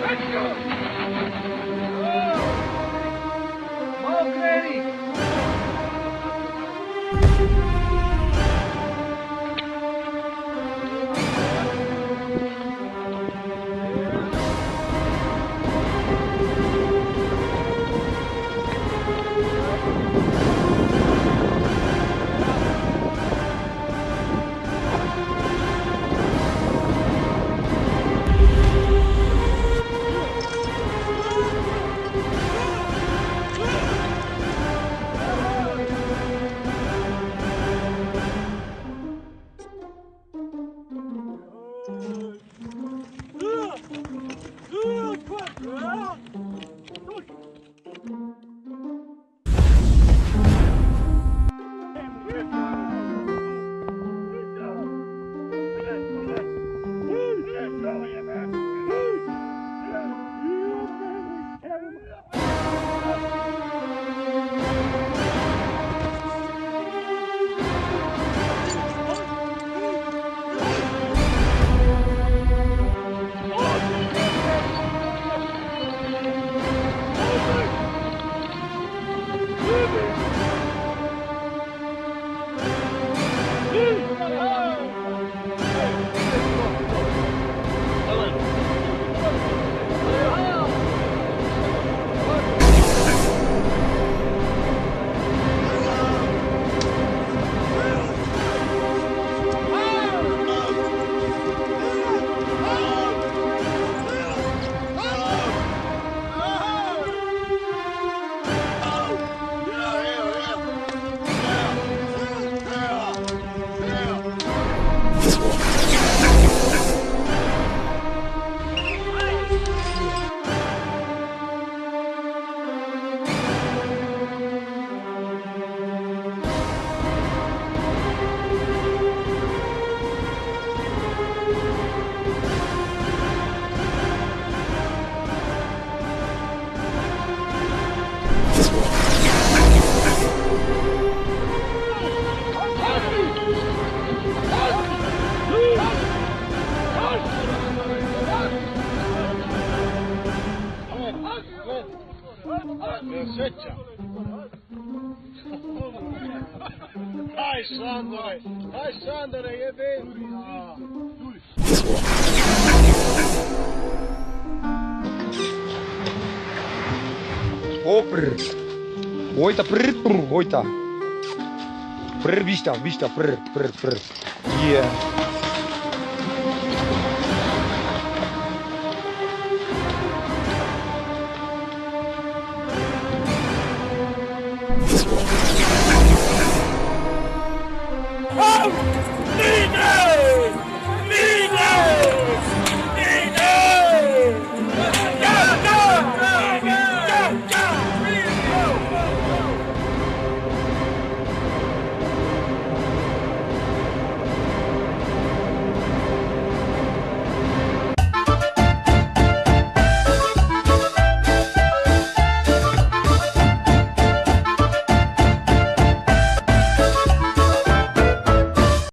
Let's go! Look! Look! Look! Sreća. Daj Sandore, daj Sandore, jebe. O, prr. Uita, prr, prr, uita. Prr, vista, vista, prr, prr, prr. Yeah.